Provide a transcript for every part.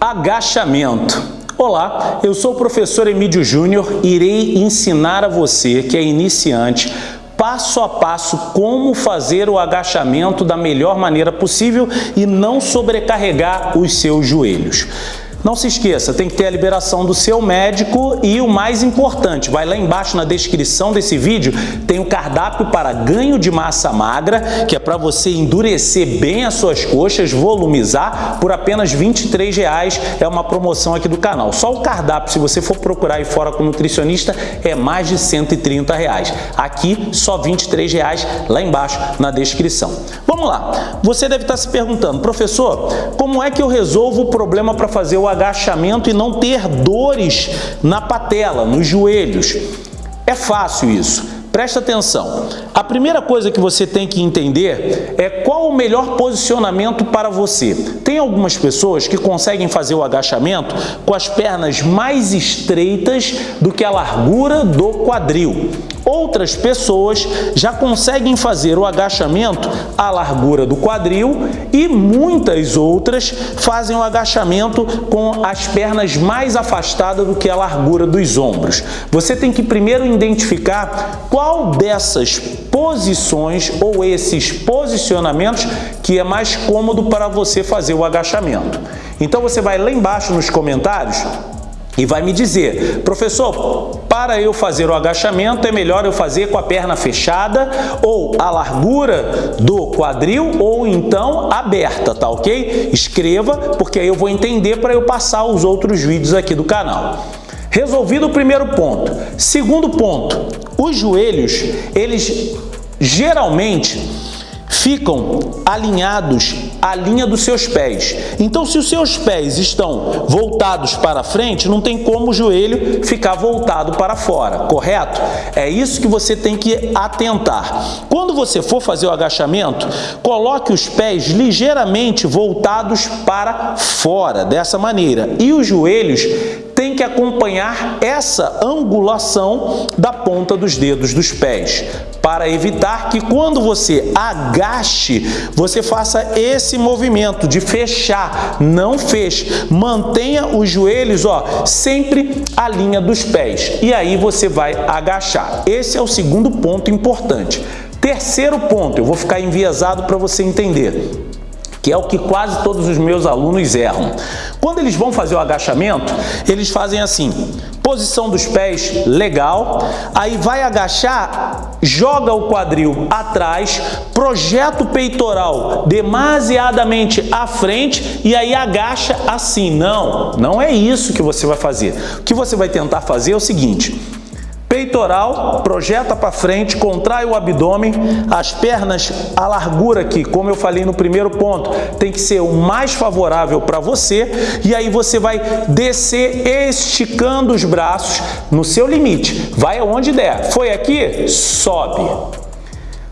Agachamento. Olá, eu sou o professor Emílio Júnior e irei ensinar a você que é iniciante passo a passo como fazer o agachamento da melhor maneira possível e não sobrecarregar os seus joelhos. Não se esqueça, tem que ter a liberação do seu médico e o mais importante, vai lá embaixo na descrição desse vídeo, tem o cardápio para ganho de massa magra, que é para você endurecer bem as suas coxas, volumizar, por apenas R$ 23,00, é uma promoção aqui do canal. Só o cardápio, se você for procurar aí fora com nutricionista, é mais de 130,00 reais. Aqui, só R$ 23,00, lá embaixo na descrição. Vamos lá, você deve estar se perguntando, professor, como é que eu resolvo o problema para fazer o agachamento e não ter dores na patela, nos joelhos. É fácil isso. Presta atenção. A primeira coisa que você tem que entender é qual o melhor posicionamento para você. Tem algumas pessoas que conseguem fazer o agachamento com as pernas mais estreitas do que a largura do quadril. Outras pessoas já conseguem fazer o agachamento à largura do quadril e muitas outras fazem o agachamento com as pernas mais afastadas do que a largura dos ombros. Você tem que primeiro identificar qual dessas posições ou esses posicionamentos que é mais cômodo para você fazer o agachamento. Então você vai lá embaixo nos comentários e vai me dizer, professor, para eu fazer o agachamento é melhor eu fazer com a perna fechada ou a largura do quadril ou então aberta, tá ok? Escreva, porque aí eu vou entender para eu passar os outros vídeos aqui do canal. Resolvido o primeiro ponto. Segundo ponto, os joelhos, eles geralmente ficam alinhados à linha dos seus pés. Então, se os seus pés estão voltados para frente, não tem como o joelho ficar voltado para fora, correto? É isso que você tem que atentar. Quando você for fazer o agachamento, coloque os pés ligeiramente voltados para fora, dessa maneira. E os joelhos que acompanhar essa angulação da ponta dos dedos dos pés, para evitar que quando você agache, você faça esse movimento de fechar, não feche. Mantenha os joelhos ó, sempre a linha dos pés e aí você vai agachar. Esse é o segundo ponto importante. Terceiro ponto, eu vou ficar enviesado para você entender que é o que quase todos os meus alunos erram. Quando eles vão fazer o agachamento, eles fazem assim, posição dos pés, legal, aí vai agachar, joga o quadril atrás, projeta o peitoral demasiadamente à frente e aí agacha assim. Não, não é isso que você vai fazer. O que você vai tentar fazer é o seguinte, Peitoral, projeta para frente, contrai o abdômen, as pernas, a largura aqui, como eu falei no primeiro ponto, tem que ser o mais favorável para você e aí você vai descer esticando os braços no seu limite, vai aonde der. Foi aqui? Sobe.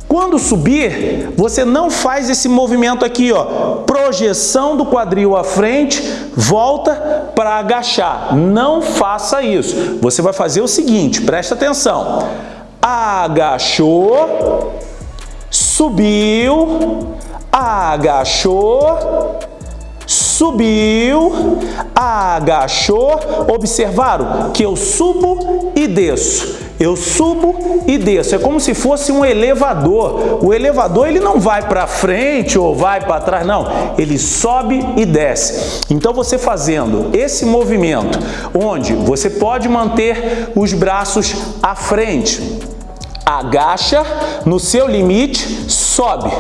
Quando subir, você não faz esse movimento aqui, ó, projeção do quadril à frente, volta para agachar. Não faça isso. Você vai fazer o seguinte, presta atenção. Agachou, subiu, agachou, subiu, agachou, observaram que eu subo e desço. Eu subo e desço, é como se fosse um elevador. O elevador ele não vai para frente ou vai para trás, não. Ele sobe e desce. Então você fazendo esse movimento, onde você pode manter os braços à frente, agacha no seu limite, sobe.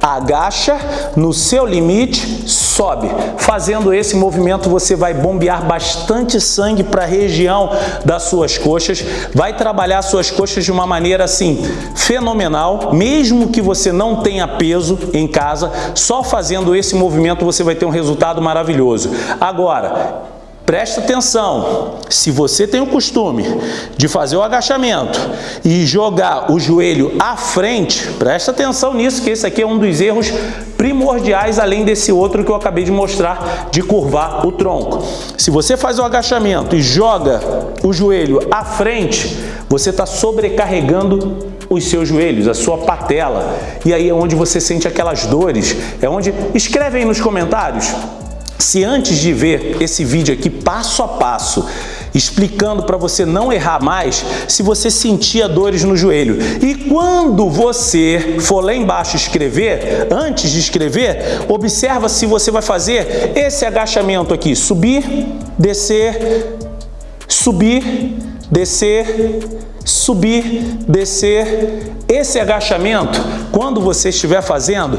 Agacha no seu limite, sobe. Fazendo esse movimento, você vai bombear bastante sangue para a região das suas coxas, vai trabalhar suas coxas de uma maneira assim fenomenal, mesmo que você não tenha peso em casa, só fazendo esse movimento você vai ter um resultado maravilhoso. Agora, Presta atenção, se você tem o costume de fazer o agachamento e jogar o joelho à frente, presta atenção nisso, que esse aqui é um dos erros primordiais, além desse outro que eu acabei de mostrar, de curvar o tronco. Se você faz o agachamento e joga o joelho à frente, você está sobrecarregando os seus joelhos, a sua patela. E aí é onde você sente aquelas dores. É onde... Escreve aí nos comentários Se antes de ver esse vídeo aqui passo a passo, explicando para você não errar mais, se você sentia dores no joelho. E quando você for lá embaixo escrever, antes de escrever, observa se você vai fazer esse agachamento aqui, subir, descer, subir, descer, subir, descer. Esse agachamento, quando você estiver fazendo,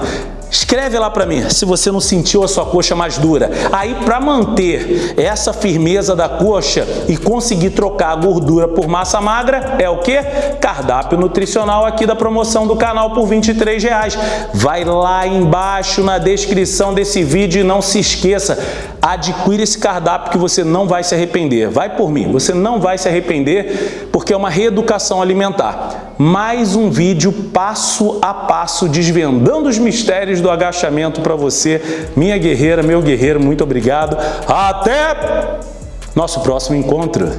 Escreve lá para mim se você não sentiu a sua coxa mais dura. Aí, para manter essa firmeza da coxa e conseguir trocar a gordura por massa magra, é o que? Cardápio nutricional aqui da promoção do canal por 23 reais. Vai lá embaixo na descrição desse vídeo e não se esqueça, adquira esse cardápio que você não vai se arrepender. Vai por mim, você não vai se arrepender porque é uma reeducação alimentar. Mais um vídeo passo a passo desvendando os mistérios do agachamento para você, minha guerreira, meu guerreiro, muito obrigado. Até nosso próximo encontro.